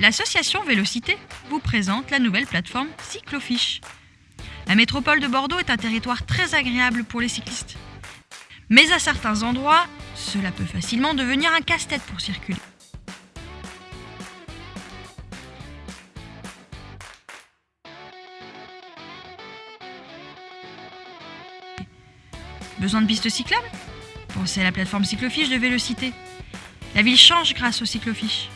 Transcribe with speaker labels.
Speaker 1: L'association Vélocité vous présente la nouvelle plateforme Cyclofiche. La métropole de Bordeaux est un territoire très agréable pour les cyclistes. Mais à certains endroits, cela peut facilement devenir un casse-tête pour circuler. Besoin de pistes cyclables? Pensez à la plateforme Cyclofiche de Vélocité. La ville change grâce au Cyclofiche.